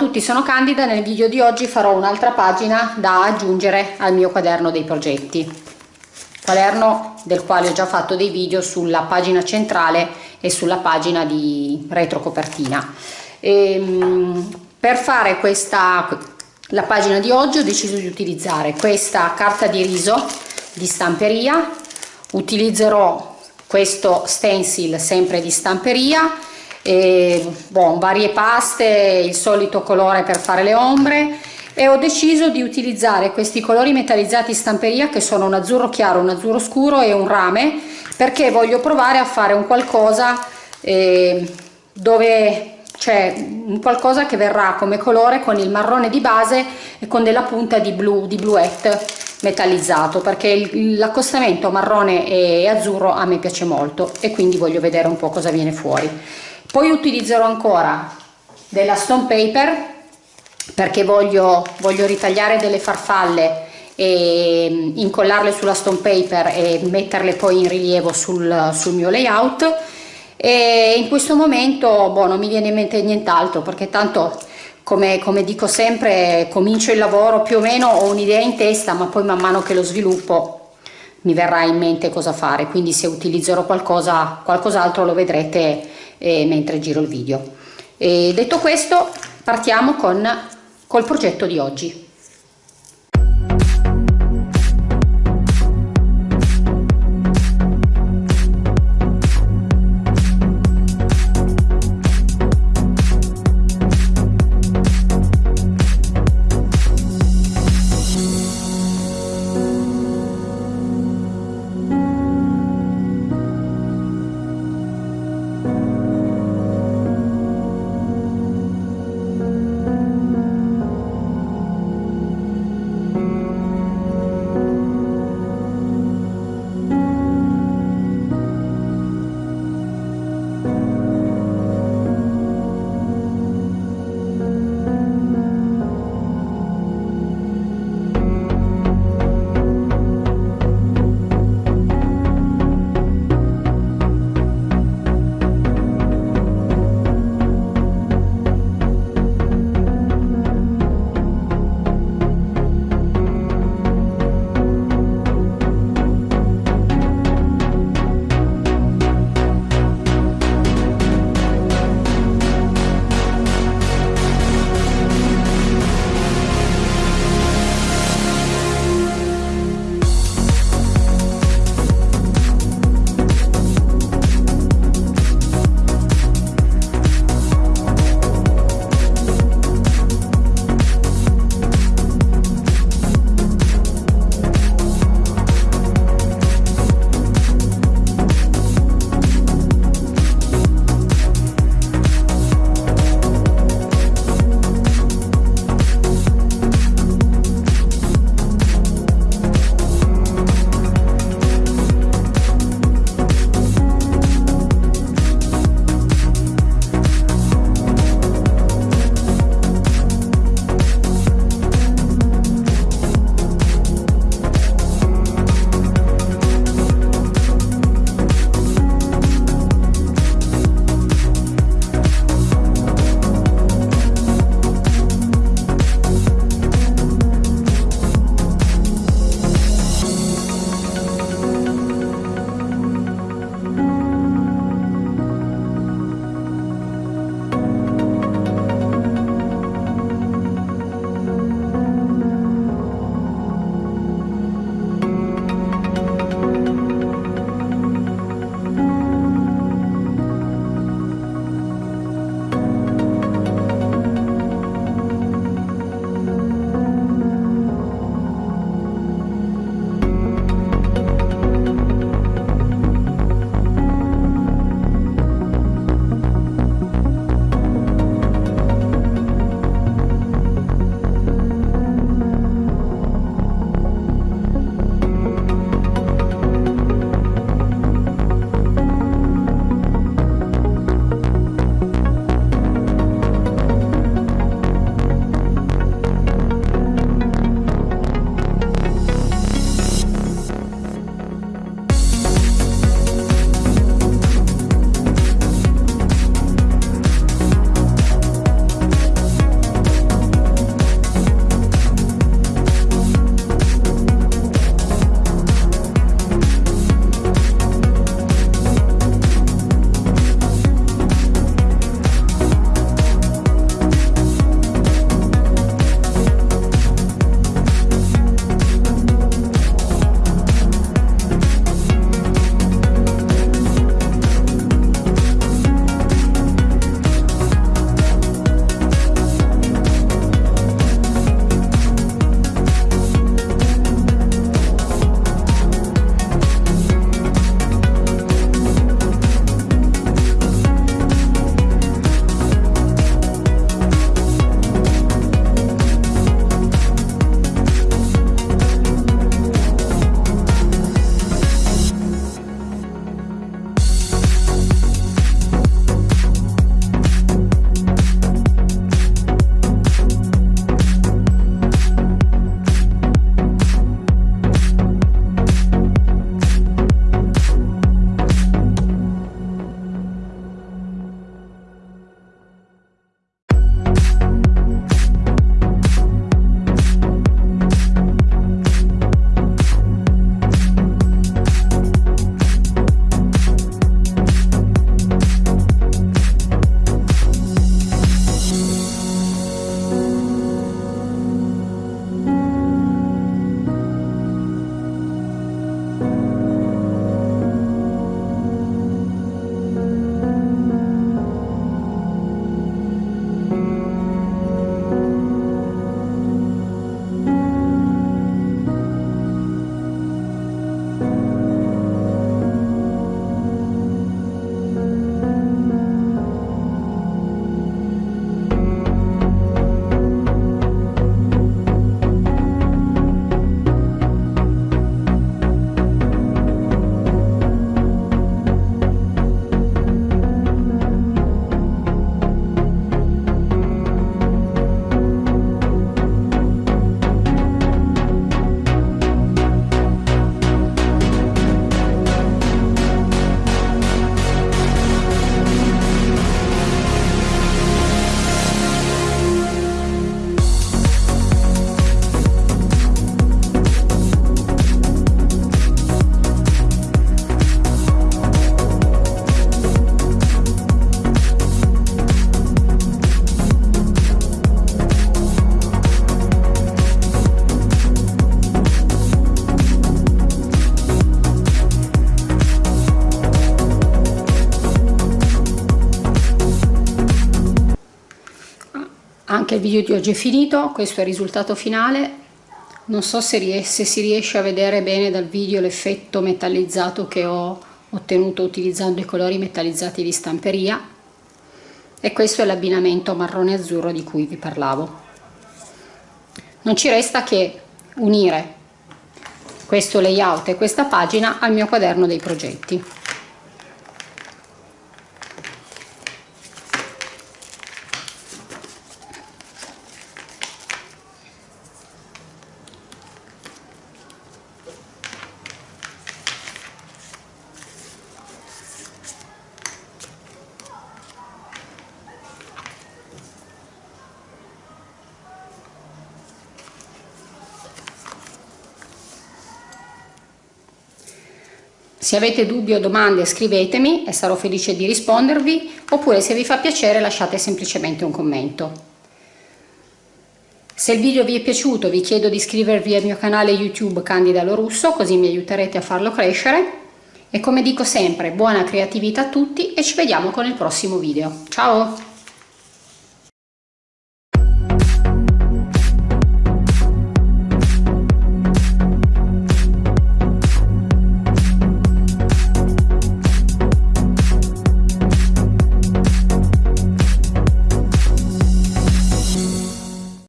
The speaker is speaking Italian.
Tutti, sono Candida, nel video di oggi farò un'altra pagina da aggiungere al mio quaderno dei progetti. Quaderno del quale ho già fatto dei video sulla pagina centrale e sulla pagina di retrocopertina. Ehm, per fare questa, la pagina di oggi ho deciso di utilizzare questa carta di riso di stamperia, utilizzerò questo stencil sempre di stamperia e, bon, varie paste, il solito colore per fare le ombre. E ho deciso di utilizzare questi colori metallizzati stamperia che sono un azzurro chiaro, un azzurro scuro e un rame perché voglio provare a fare un qualcosa eh, dove c'è un qualcosa che verrà come colore con il marrone di base e con della punta di blu, di bluette metallizzato perché l'accostamento marrone e azzurro a me piace molto e quindi voglio vedere un po' cosa viene fuori. Poi utilizzerò ancora della stone paper perché voglio, voglio ritagliare delle farfalle e mm, incollarle sulla stone paper e metterle poi in rilievo sul, sul mio layout. E in questo momento boh, non mi viene in mente nient'altro perché tanto come, come, dico sempre comincio il lavoro più o meno ho un'idea in testa ma poi man mano che lo sviluppo mi verrà in mente cosa fare. Quindi se utilizzerò qualcosa qualcos'altro lo vedrete eh, mentre giro il video. E detto questo partiamo con col progetto di oggi anche il video di oggi è finito questo è il risultato finale. Non so se, ries si riesce a vedere bene dal video l'effetto metallizzato che ho ottenuto utilizzando i colori metallizzati di stamperia. E questo è l'abbinamento marrone azzurro di cui vi parlavo. Non ci resta che unire questo layout e questa pagina al mio quaderno dei progetti Se avete dubbi o domande scrivetemi e sarò felice di rispondervi oppure se vi fa piacere lasciate semplicemente un commento. Se il video vi è piaciuto vi chiedo di iscrivervi al mio canale YouTube Candida Lorusso così mi aiuterete a farlo crescere e come dico sempre buona creatività a tutti e ci vediamo con il prossimo video. Ciao!